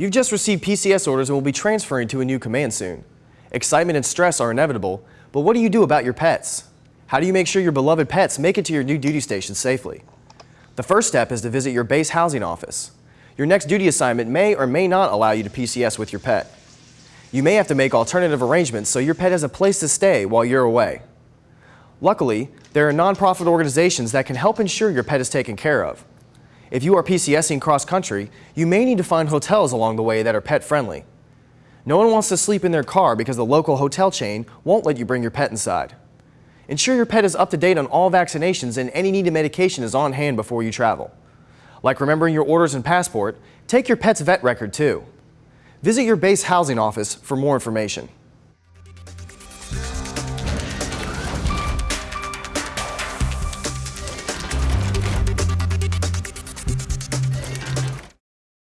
You've just received PCS orders and will be transferring to a new command soon. Excitement and stress are inevitable, but what do you do about your pets? How do you make sure your beloved pets make it to your new duty station safely? The first step is to visit your base housing office. Your next duty assignment may or may not allow you to PCS with your pet. You may have to make alternative arrangements so your pet has a place to stay while you're away. Luckily, there are nonprofit organizations that can help ensure your pet is taken care of. If you are PCSing cross-country, you may need to find hotels along the way that are pet-friendly. No one wants to sleep in their car because the local hotel chain won't let you bring your pet inside. Ensure your pet is up to date on all vaccinations and any needed medication is on hand before you travel. Like remembering your orders and passport, take your pet's vet record too. Visit your base housing office for more information.